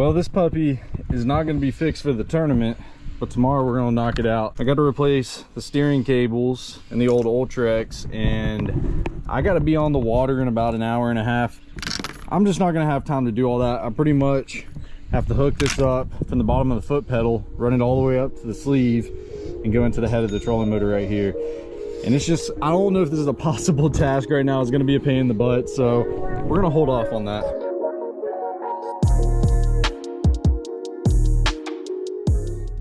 Well, this puppy is not going to be fixed for the tournament, but tomorrow we're going to knock it out. I got to replace the steering cables and the old Ultrex, and I got to be on the water in about an hour and a half. I'm just not going to have time to do all that. I pretty much have to hook this up from the bottom of the foot pedal, run it all the way up to the sleeve, and go into the head of the trolling motor right here. And it's just, I don't know if this is a possible task right now. It's going to be a pain in the butt, so we're going to hold off on that.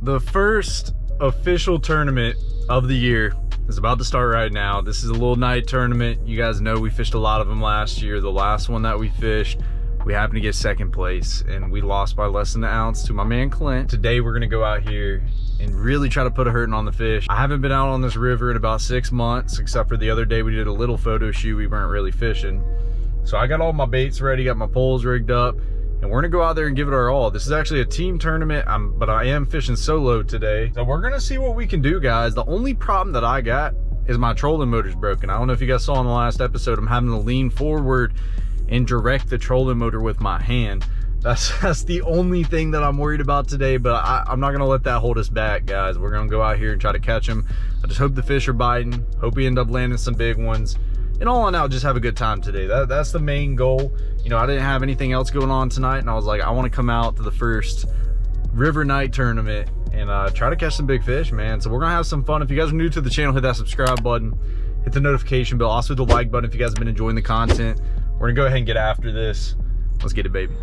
The first official tournament of the year is about to start right now. This is a little night tournament. You guys know we fished a lot of them last year. The last one that we fished, we happened to get second place and we lost by less than an ounce to my man Clint. Today we're gonna go out here and really try to put a hurting on the fish. I haven't been out on this river in about six months, except for the other day we did a little photo shoot. We weren't really fishing. So I got all my baits ready, got my poles rigged up and we're gonna go out there and give it our all. This is actually a team tournament, I'm, but I am fishing solo today. So we're gonna see what we can do, guys. The only problem that I got is my trolling motor's broken. I don't know if you guys saw in the last episode, I'm having to lean forward and direct the trolling motor with my hand. That's, that's the only thing that I'm worried about today, but I, I'm not gonna let that hold us back, guys. We're gonna go out here and try to catch them. I just hope the fish are biting. Hope we end up landing some big ones and all in all just have a good time today. That, that's the main goal. You know i didn't have anything else going on tonight and i was like i want to come out to the first river night tournament and uh, try to catch some big fish man. So we're gonna have some fun. If you guys are new to the channel hit that subscribe button. Hit the notification bell. Also the like button if you guys have been enjoying the content. We're gonna go ahead and get after this. Let's get it baby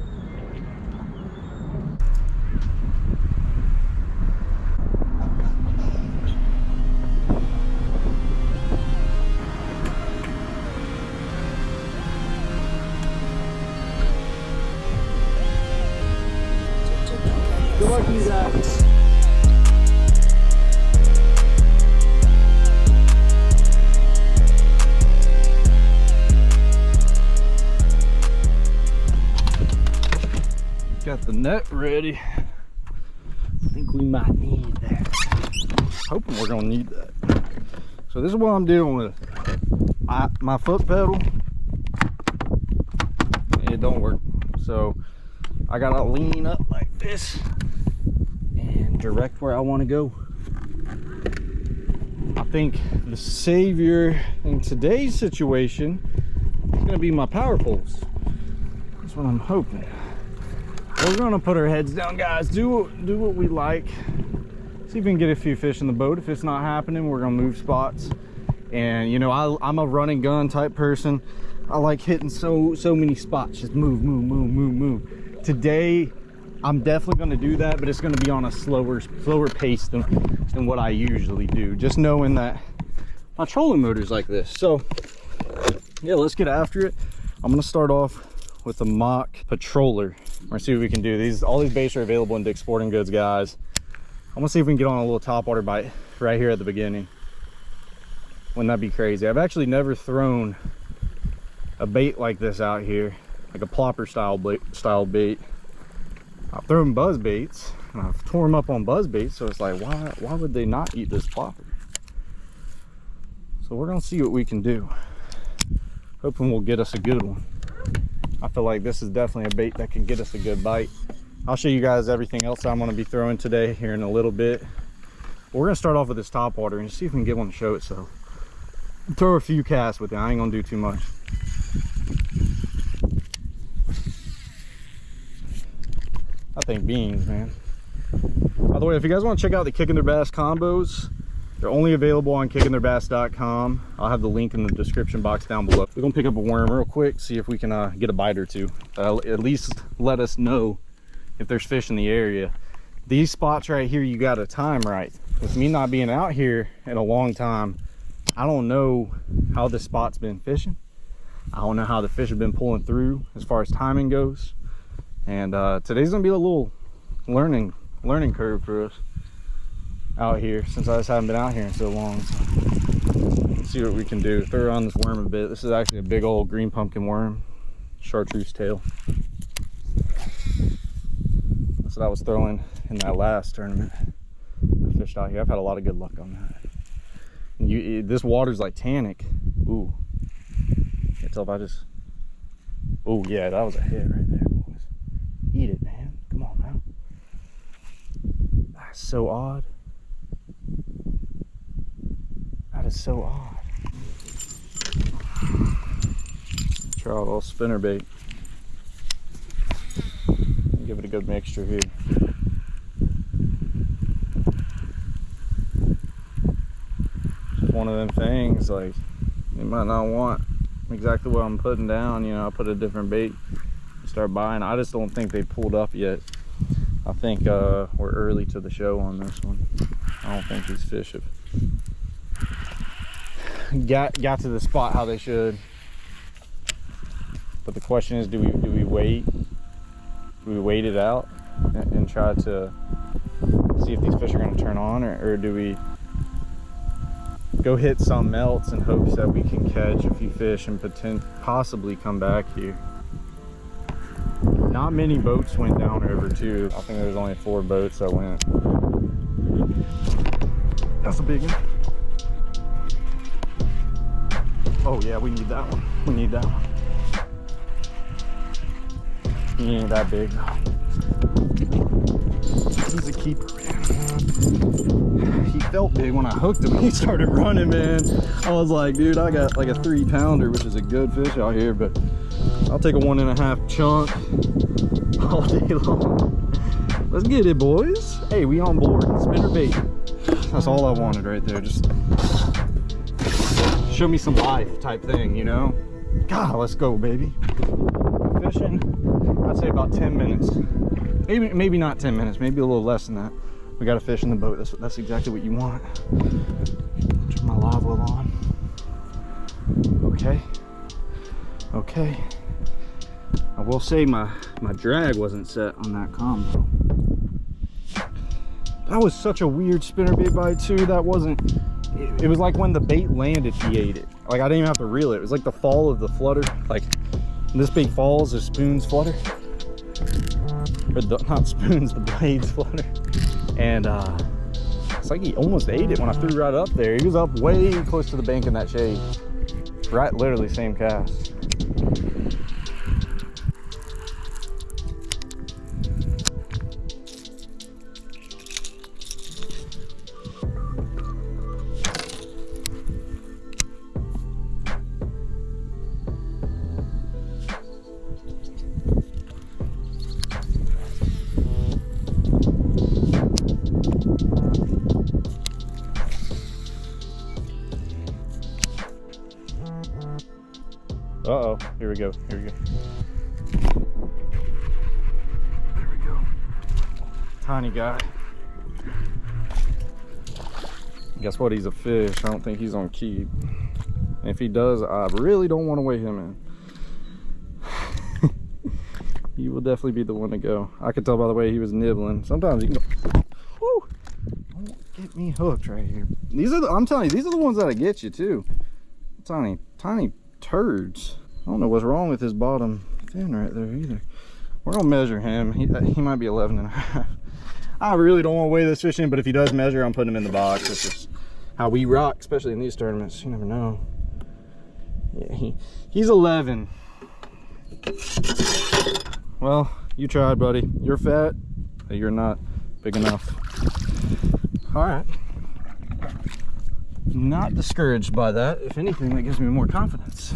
Net ready. I think we might need that. Hoping we're gonna need that. So this is what I'm dealing with. I, my foot pedal, it don't work. So I gotta lean up like this and direct where I wanna go. I think the savior in today's situation is gonna be my power poles. That's what I'm hoping we're gonna put our heads down guys. Do do what we like. See if we can get a few fish in the boat. If it's not happening we're gonna move spots. And you know I, i'm a running gun type person. I like hitting so so many spots. Just move move move move move. Today i'm definitely going to do that but it's going to be on a slower slower pace than than what i usually do. Just knowing that my trolling motor is like this. So yeah let's get after it. I'm going to start off with a mock patroller we're see what we can do. These all these baits are available in Dick's Sporting Goods guys. I'm gonna see if we can get on a little top water bite right here at the beginning. Wouldn't that be crazy? I've actually never thrown a bait like this out here like a plopper style bait style bait. I've thrown buzz baits and i've torn them up on buzz baits so it's like why why would they not eat this plopper? So we're gonna see what we can do. Hoping we'll get us a good one I feel like this is definitely a bait that can get us a good bite. I'll show you guys everything else I'm going to be throwing today here in a little bit. We're going to start off with this top water and see if we can get one to show itself. Throw a few casts with it. I ain't going to do too much. I think beans, man. By the way, if you guys want to check out the Kicking Their Bass combos, they're only available on kickingtheirbass.com. I'll have the link in the description box down below. We're gonna pick up a worm real quick, see if we can uh, get a bite or two. Uh, at least let us know if there's fish in the area. These spots right here, you gotta time right. With me not being out here in a long time, I don't know how this spot's been fishing. I don't know how the fish have been pulling through as far as timing goes. And uh, today's gonna be a little learning learning curve for us out here since I just haven't been out here in so long. So see what we can do. Throw around this worm a bit. This is actually a big old green pumpkin worm, chartreuse tail. That's what I was throwing in that last tournament. I fished out here. I've had a lot of good luck on that. You, this water's like tannic. Ooh. Can't tell if I just. Oh yeah, that was a hit right there, boys. Eat it, man. Come on. now. That's so odd. That is so odd. Spinner bait. Give it a good mixture here. Just one of them things like you might not want exactly what I'm putting down. You know, I put a different bait, start buying. I just don't think they pulled up yet. I think uh, we're early to the show on this one. I don't think these fish have got got to the spot how they should. But the question is, do we do we wait? Do we wait it out and, and try to see if these fish are going to turn on, or, or do we go hit some melts in hopes that we can catch a few fish and potent possibly come back here? Not many boats went down river too. I think there's only four boats that went. That's a big one. Oh yeah, we need that one. We need that one. He ain't that big He's a keeper, man. He felt big when I hooked him. He started running, man. I was like, dude, I got like a three pounder, which is a good fish out here, but I'll take a one and a half chunk all day long. Let's get it, boys. Hey, we on board. Spinner bait. That's all I wanted right there. Just show me some life type thing, you know? God, let's go, baby. Fishing, I'd say about 10 minutes. Maybe maybe not 10 minutes, maybe a little less than that. We got a fish in the boat. That's, that's exactly what you want. Turn my live well on. Okay. Okay. I will say my, my drag wasn't set on that combo. That was such a weird spinner bait bite too. That wasn't, it, it was like when the bait landed, he ate it. Like I didn't even have to reel it. It was like the fall of the flutter. Like this bait falls, the spoons flutter. Or the, not spoons, the blades flutter. And uh, it's like he almost ate it when I threw right up there. He was up way close to the bank in that shade. Right, literally same cast. Here we go, here we go. There we go. Tiny guy. Guess what, he's a fish. I don't think he's on keep. And if he does, I really don't want to weigh him in. he will definitely be the one to go. I could tell by the way he was nibbling. Sometimes you can go, whoo, don't get me hooked right here. These are the, I'm telling you, these are the ones that'll get you too. Tiny, tiny turds. I don't know what's wrong with his bottom fin right there either. We're gonna measure him. He, uh, he might be 11 and a half. I really don't want to weigh this fish in, but if he does measure, I'm putting him in the box. This is how we rock, especially in these tournaments. You never know. Yeah, he, he's 11. Well, you tried, buddy. You're fat, you're not big enough. All right. Not discouraged by that. If anything, that gives me more confidence.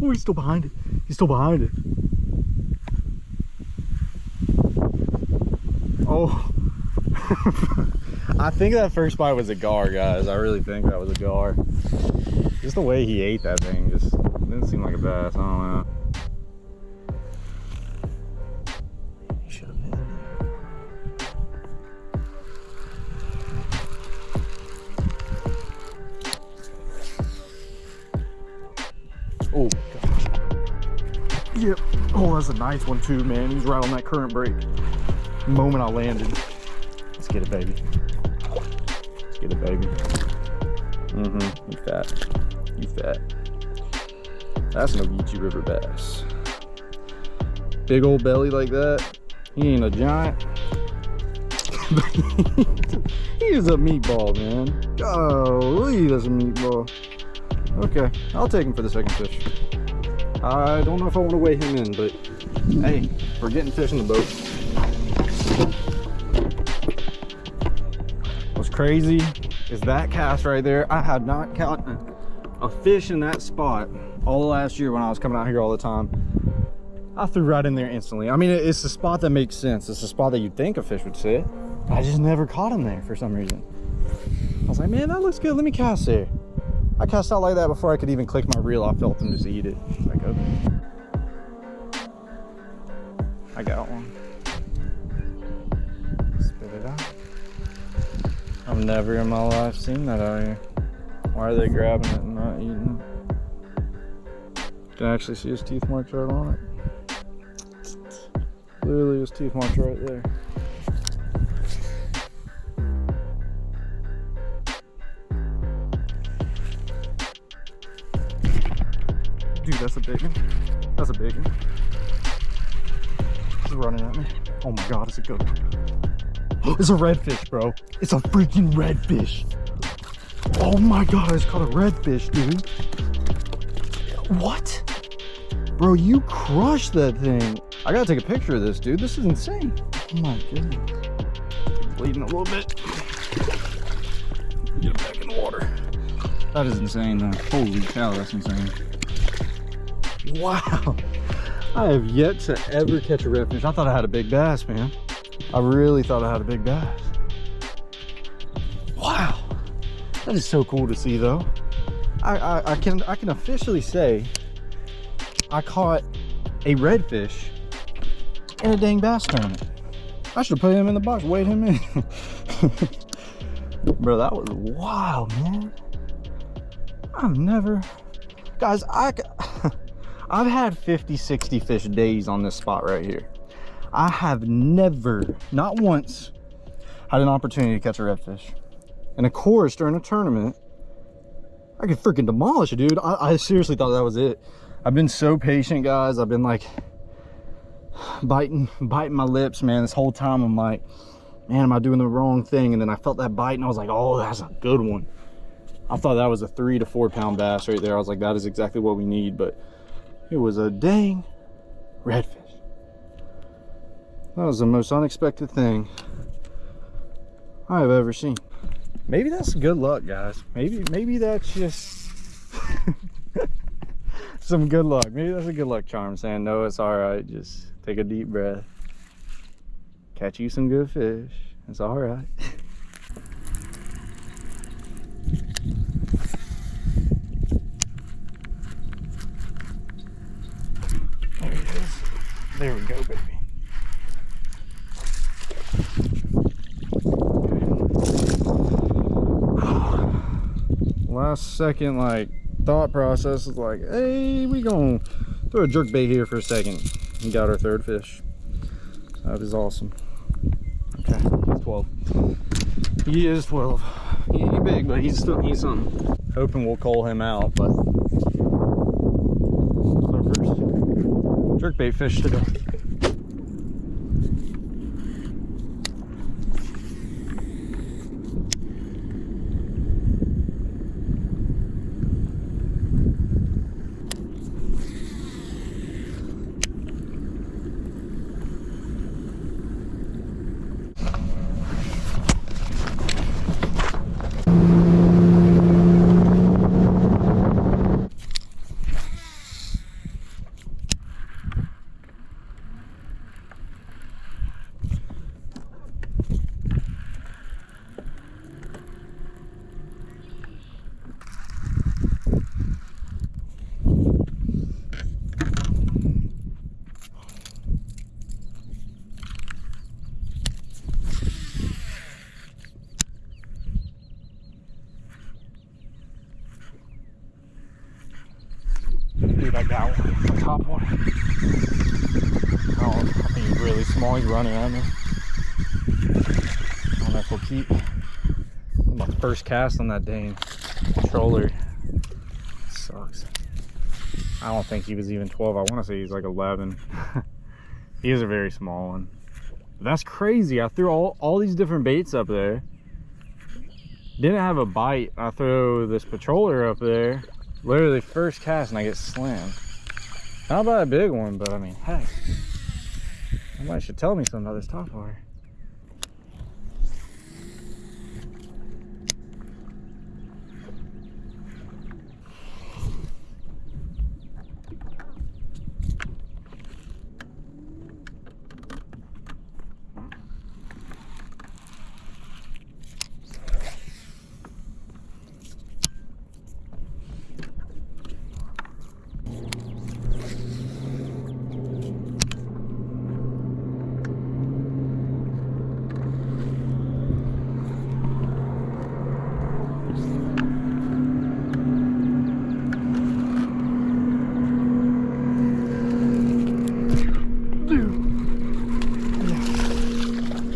Oh, he's still behind it. He's still behind it. Oh. I think that first bite was a gar, guys. I really think that was a gar. Just the way he ate that thing just didn't seem like a bass. I don't know. That's a nice one too, man. He's right on that current break. The moment I landed. Let's get it, baby. Let's get it, baby. Mm-hmm. You fat. You fat. That's no Geechee River bass. Big old belly like that. He ain't a giant. he is a meatball, man. Golly, that's a meatball. Okay, I'll take him for the second fish. I don't know if I want to weigh him in, but hey, we're getting fish in the boat. What's crazy is that cast right there. I had not caught a fish in that spot all last year when I was coming out here all the time. I threw right in there instantly. I mean, it's a spot that makes sense. It's a spot that you'd think a fish would sit. I just never caught him there for some reason. I was like, man, that looks good. Let me cast there. I cast out like that before I could even click my reel. I felt him just eat it. I got one. Spit it out. I've never in my life seen that out here. Why are they grabbing it and not eating? You can actually see his teeth marks right on it. Literally his teeth marks right there. Dude, that's a big one. That's a big one. It's running at me. Oh my god, it's a good one. It's a redfish, bro. It's a freaking redfish. Oh my god, it's caught a redfish, dude. What? Bro, you crushed that thing. I gotta take a picture of this, dude. This is insane. Oh my goodness. Bleeding a little bit. Get it back in the water. That is insane, though. Holy cow, that's insane. Wow. I have yet to ever catch a redfish. I thought I had a big bass, man. I really thought I had a big bass. Wow. That is so cool to see, though. I, I, I can I can officially say I caught a redfish in a dang bass tournament. I should put him in the box, weighed him in. Bro, that was wild, man. I've never, guys, I, I've had 50, 60 fish days on this spot right here. I have never, not once, had an opportunity to catch a redfish. And of course, during a tournament, I could freaking demolish it, dude. I, I seriously thought that was it. I've been so patient, guys. I've been like biting, biting my lips, man. This whole time I'm like, man, am I doing the wrong thing? And then I felt that bite and I was like, oh, that's a good one. I thought that was a three to four pound bass right there. I was like, that is exactly what we need. But it was a dang redfish. That was the most unexpected thing I have ever seen. Maybe that's good luck, guys. Maybe, maybe that's just some good luck. Maybe that's a good luck charm saying, no, it's all right. Just take a deep breath. Catch you some good fish. It's all right. There he is. There we go, baby. Last second, like, thought process is like, hey, we gonna throw a jerk bait here for a second. We got our third fish. That is awesome. Okay, he's 12. He is 12. He ain't big, but he's still he's something. Hoping we'll cull him out, but our first jerkbait fish today. Dude, I got one. The top one. Oh, I think he's really at me. I don't know if we'll keep. My first cast on that dang controller. Sucks. I don't think he was even 12. I want to say he's like 11. he is a very small one. That's crazy. I threw all, all these different baits up there. Didn't have a bite. I throw this patroller up there. Literally first cast and I get slammed. Not by a big one, but I mean, heck. Somebody should tell me something about this top water.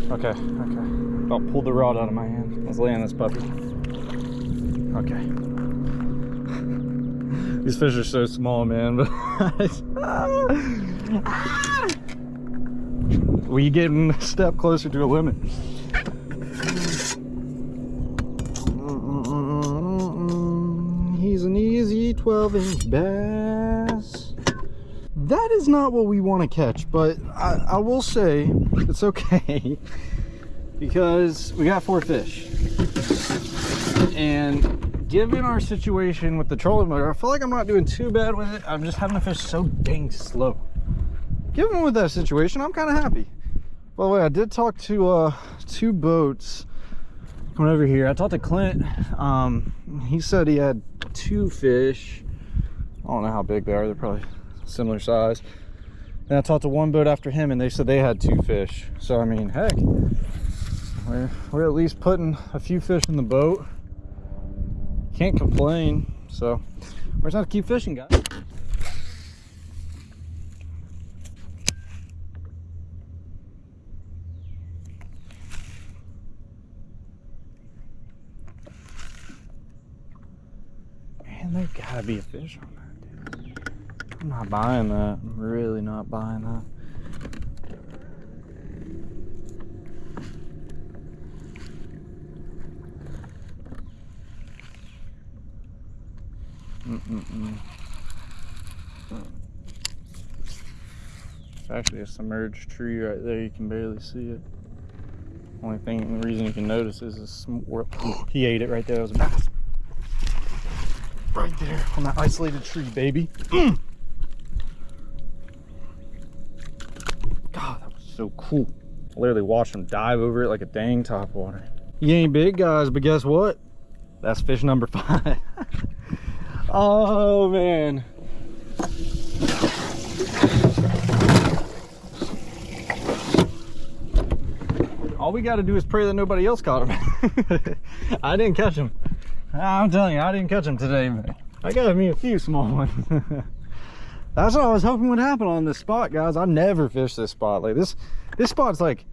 Okay, okay. About pulled the rod out of my hand. Let's lay on this puppy. Okay. These fish are so small, man. But we getting a step closer to a limit. He's an easy 12 inch bass. That is not what we want to catch, but I, I will say it's okay because we got four fish. And given our situation with the trolling motor, I feel like I'm not doing too bad with it. I'm just having to fish so dang slow. Given with that situation, I'm kind of happy. By the way, I did talk to uh, two boats coming over here. I talked to Clint. Um, he said he had two fish. I don't know how big they are. They're probably similar size. And I talked to one boat after him and they said they had two fish. So, I mean, heck, we're, we're at least putting a few fish in the boat. Can't complain. So, we're just gonna keep fishing, guys. Man, there gotta be a fish on that, dude. I'm not buying that. I'm really not buying that. It's actually a submerged tree right there. You can barely see it. Only thing, the reason you can notice is. He ate it right there. It was a bass. Right there on that isolated tree, baby. God, that was so cool. I literally watched him dive over it like a dang topwater. He ain't big, guys, but guess what? That's fish number five. oh, man. All we got to do is pray that nobody else caught him. I didn't catch him. I'm telling you, I didn't catch him today, but I got me a few small ones. That's what I was hoping would happen on this spot, guys. I never fish this spot. Like this, this spot's like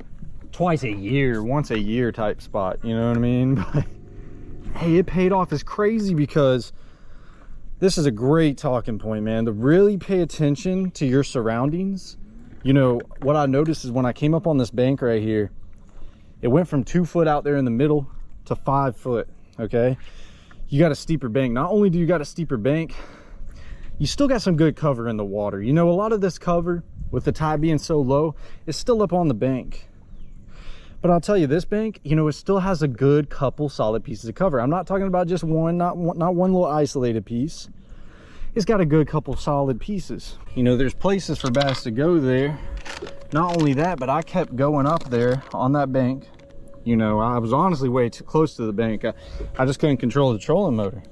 twice a year, once a year type spot. You know what I mean? But hey, it paid off as crazy because this is a great talking point, man. To really pay attention to your surroundings. You know, what I noticed is when I came up on this bank right here, it went from two foot out there in the middle to five foot, okay? You got a steeper bank. Not only do you got a steeper bank, you still got some good cover in the water. You know, a lot of this cover with the tide being so low is still up on the bank. But I'll tell you, this bank, you know, it still has a good couple solid pieces of cover. I'm not talking about just one, not one, not one little isolated piece. It's got a good couple solid pieces. You know, there's places for bass to go there. Not only that, but I kept going up there on that bank. You know, I was honestly way too close to the bank. I, I just couldn't control the trolling motor.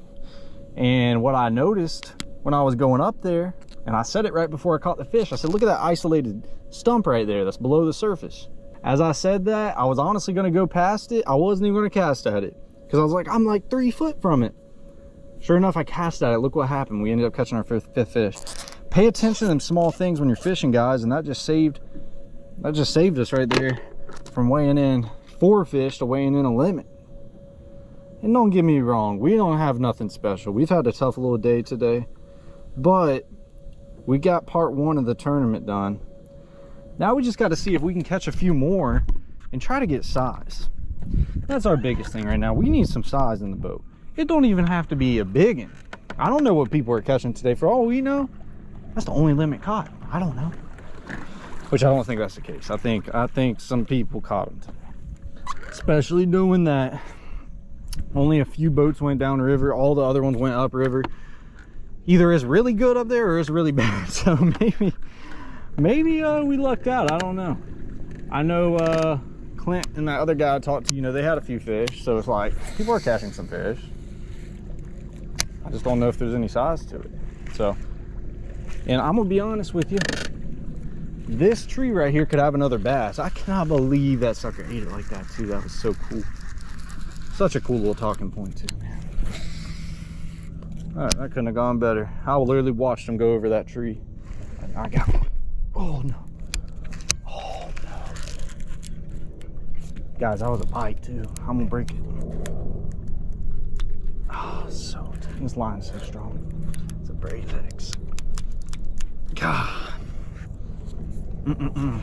And what I noticed when I was going up there, and I said it right before I caught the fish, I said, look at that isolated stump right there that's below the surface. As I said that, I was honestly gonna go past it. I wasn't even gonna cast at it because I was like, I'm like three foot from it. Sure enough, I cast at it. Look what happened. We ended up catching our fifth, fifth fish. Pay attention to them small things when you're fishing, guys, and that just saved that just saved us right there from weighing in four fish to weighing in a limit. And don't get me wrong, we don't have nothing special. We've had a tough little day today, but we got part one of the tournament done. Now we just got to see if we can catch a few more and try to get size. That's our biggest thing right now. We need some size in the boat. It don't even have to be a big one. I don't know what people are catching today. For all we know, that's the only limit caught. I don't know. Which I don't think that's the case. I think I think some people caught them today. Especially knowing that only a few boats went down river. All the other ones went up river. Either is really good up there or is really bad. So maybe maybe uh, we lucked out. I don't know. I know uh, Clint and that other guy I talked to, you know, they had a few fish. So it's like people are catching some fish. I just don't know if there's any size to it. So, and I'm gonna be honest with you, this tree right here could have another bass. I cannot believe that sucker ate it like that too. That was so cool. Such a cool little talking point too, man. All right, that couldn't have gone better. I literally watched him go over that tree. I got one. Oh no. Oh no. Guys, that was a bite too. I'm gonna break it. Oh, so this line's so strong. It's a braid X. God. Mm-mm-mm.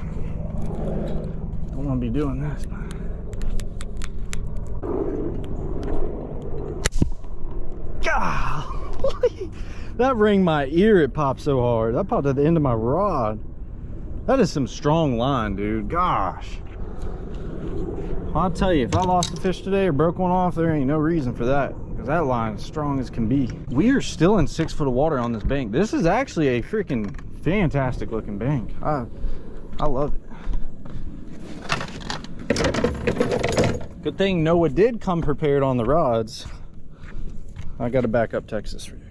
Don't want to be doing this, man. Golly. That rang my ear, it popped so hard. That popped at the end of my rod. That is some strong line, dude. Gosh. I'll tell you, if I lost a fish today or broke one off, there ain't no reason for that. Because that line is strong as can be. We are still in six foot of water on this bank. This is actually a freaking fantastic looking bank. I, I love it. Good thing Noah did come prepared on the rods. I got a backup Texas rig.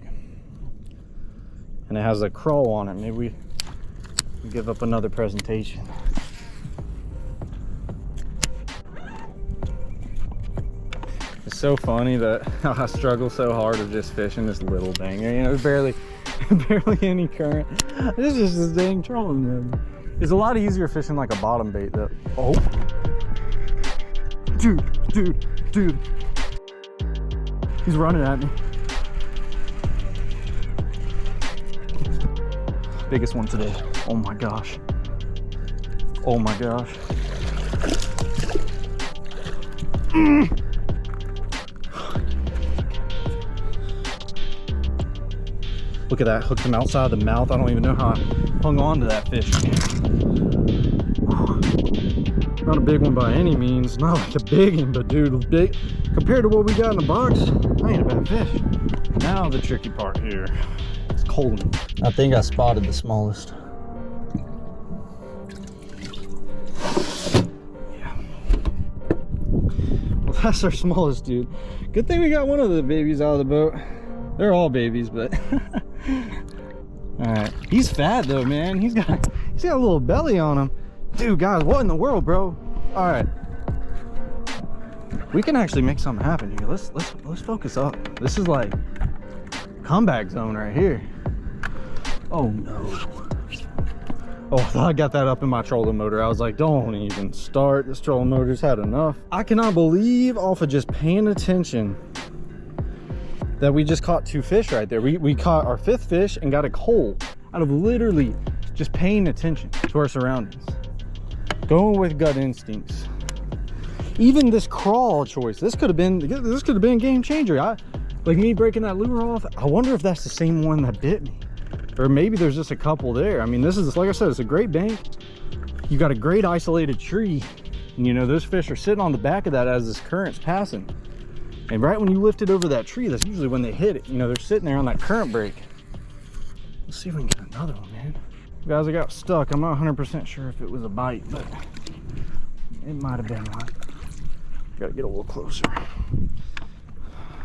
And it has a crawl on it. Maybe we give up another presentation. It's so funny that I struggle so hard of just fishing this little thing. You know, barely, barely any current. This is just dang trolling man. It's a lot easier fishing like a bottom bait that, oh. Dude, dude, dude. He's running at me. Biggest one today. Oh my gosh. Oh my gosh. Mm. Look at that, hooked him outside the mouth. I don't even know how I hung on to that fish. Not a big one by any means, not like a big one, but dude, big compared to what we got in the box, I ain't a bad fish. Now the tricky part here, it's cold. I think I spotted the smallest. That's our smallest dude. Good thing we got one of the babies out of the boat. They're all babies, but all right. He's fat though, man. He's got he's got a little belly on him. Dude, guys, what in the world, bro? All right. We can actually make something happen here. Let's let's let's focus up. This is like comeback zone right here. Oh no. Oh, I got that up in my trolling motor. I was like, don't even start. This trolling motor's had enough. I cannot believe off of just paying attention that we just caught two fish right there. We, we caught our fifth fish and got a cull out of literally just paying attention to our surroundings. Going with gut instincts. Even this crawl choice, this could have been this could have been game changer. I like me breaking that lure off. I wonder if that's the same one that bit me. Or maybe there's just a couple there. I mean, this is like I said, it's a great bank. You got a great isolated tree. And you know, those fish are sitting on the back of that as this current's passing. And right when you lift it over that tree, that's usually when they hit it. You know, they're sitting there on that current break. Let's see if we can get another one, man. Guys, I got stuck. I'm not 100% sure if it was a bite, but it might have been one. Gotta get a little closer.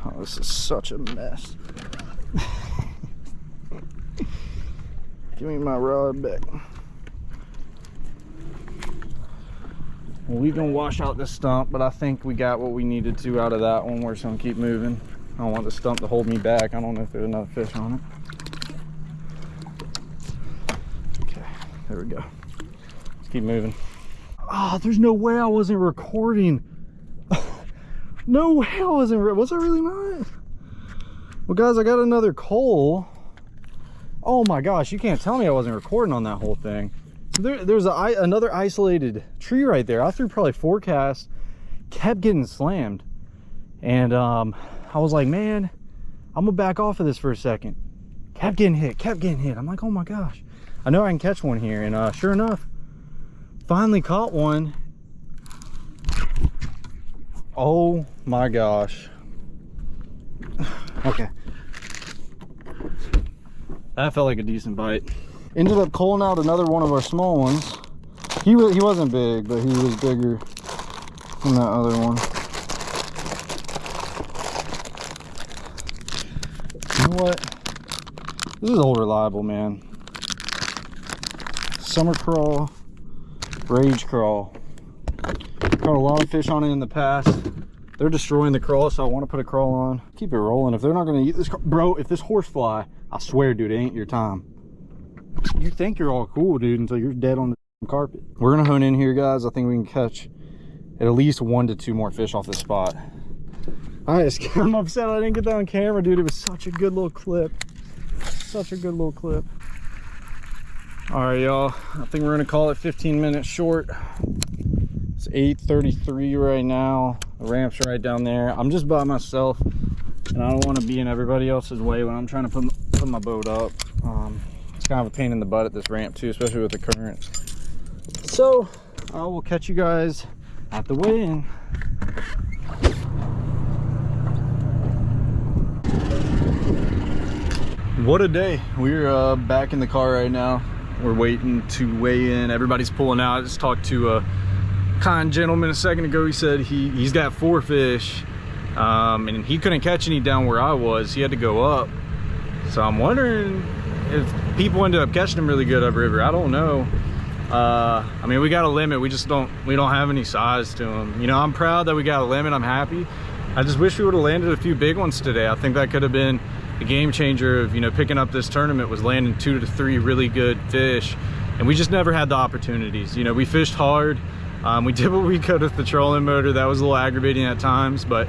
Oh, this is such a mess. Give me my rod back. Well, we can wash out this stump, but I think we got what we needed to out of that one. We're just gonna keep moving. I don't want the stump to hold me back. I don't know if there's another fish on it. Okay, there we go. Let's keep moving. Oh, there's no way I wasn't recording. no way I wasn't, was I really not? Well guys, I got another cull. Oh my gosh, you can't tell me I wasn't recording on that whole thing. There, there's a, another isolated tree right there. I threw probably four casts, kept getting slammed. And um, I was like, man, I'm gonna back off of this for a second. Kept getting hit, kept getting hit. I'm like, oh my gosh. I know I can catch one here. And uh, sure enough, finally caught one. Oh my gosh. okay. That felt like a decent bite. Ended up culling out another one of our small ones. He, he wasn't big, but he was bigger than that other one. You know what? This is old reliable, man. Summer crawl, Rage Craw. Caught a lot of fish on it in the past. They're destroying the crawl, so I want to put a crawl on. Keep it rolling. If they're not going to eat this, bro, if this horse fly, I swear, dude, it ain't your time. You think you're all cool, dude, until you're dead on the carpet. We're to hone in here, guys. I think we can catch at least one to two more fish off this spot. I just, I'm upset I didn't get that on camera, dude. It was such a good little clip. Such a good little clip. All right, y'all. I think we're gonna call it 15 minutes short. It's 8.33 right now. The ramp's right down there. I'm just by myself, and I don't want to be in everybody else's way when I'm trying to put, my boat up. Um, it's kind of a pain in the butt at this ramp too, especially with the currents. So I will catch you guys at the weigh-in. what a day. We're uh, back in the car right now. We're waiting to weigh in. Everybody's pulling out. I just talked to a kind gentleman a second ago. He said he he's got four fish um, and he couldn't catch any down where i was. He had to go up so i'm wondering if people ended up catching them really good upriver i don't know. Uh, i mean we got a limit. We just don't we don't have any size to them you know i'm proud that we got a limit. I'm happy. I just wish we would have landed a few big ones today. I think that could have been a game changer of you know picking up this tournament was landing two to three really good fish. And we just never had the opportunities. You know we fished hard. Um, we did what we could with the trolling motor. That was a little aggravating at times but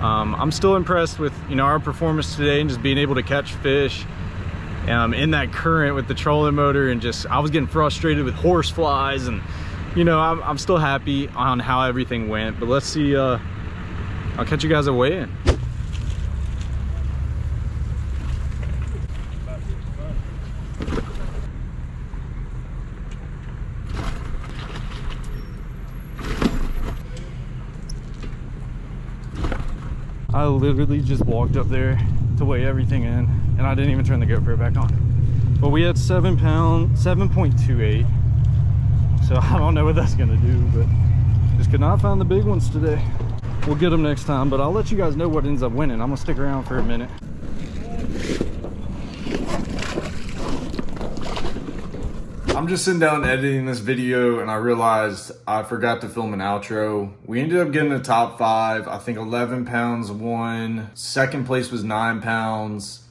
um, i'm still impressed with you know our performance today and just being able to catch fish um, in that current with the trolling motor and just i was getting frustrated with horse flies and you know i'm, I'm still happy on how everything went but let's see uh, i'll catch you guys at weigh-in literally just walked up there to weigh everything in and I didn't even turn the GoPro back on. But we had seven pound, 7.28. So I don't know what that's gonna do, but just could not find the big ones today. We'll get them next time, but I'll let you guys know what ends up winning. I'm gonna stick around for a minute. I'm just sitting down editing this video and I realized I forgot to film an outro. We ended up getting the top five. I think 11 pounds won. Second place was nine pounds.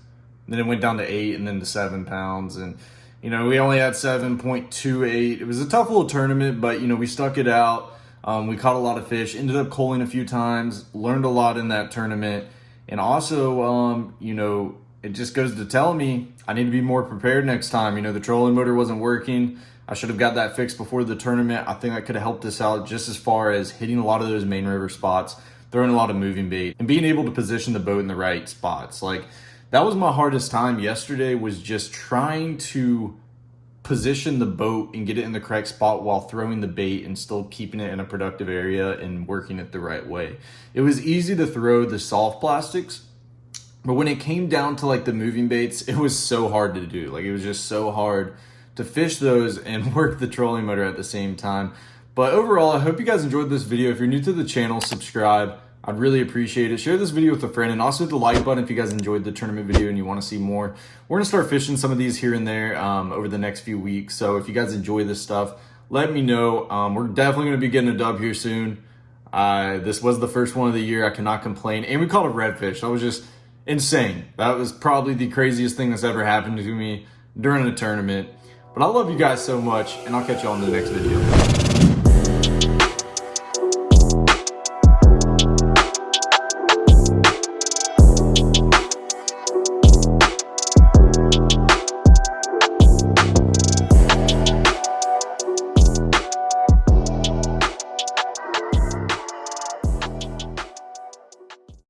Then it went down to eight and then to seven pounds. And, you know, we only had 7.28. It was a tough little tournament, but, you know, we stuck it out. Um, we caught a lot of fish, ended up culling a few times, learned a lot in that tournament. And also, um, you know, it just goes to tell me I need to be more prepared next time. You know, the trolling motor wasn't working. I should have got that fixed before the tournament. I think I could have helped us out just as far as hitting a lot of those main river spots, throwing a lot of moving bait, and being able to position the boat in the right spots. Like, that was my hardest time yesterday was just trying to position the boat and get it in the correct spot while throwing the bait and still keeping it in a productive area and working it the right way. It was easy to throw the soft plastics but when it came down to like the moving baits, it was so hard to do. Like it was just so hard to fish those and work the trolling motor at the same time. But overall, I hope you guys enjoyed this video. If you're new to the channel, subscribe. I'd really appreciate it. Share this video with a friend and also hit the like button if you guys enjoyed the tournament video and you want to see more. We're going to start fishing some of these here and there um, over the next few weeks. So if you guys enjoy this stuff, let me know. Um, we're definitely going to be getting a dub here soon. Uh, this was the first one of the year. I cannot complain. And we caught a redfish. I was just insane. That was probably the craziest thing that's ever happened to me during a tournament. But I love you guys so much, and I'll catch you on the next video.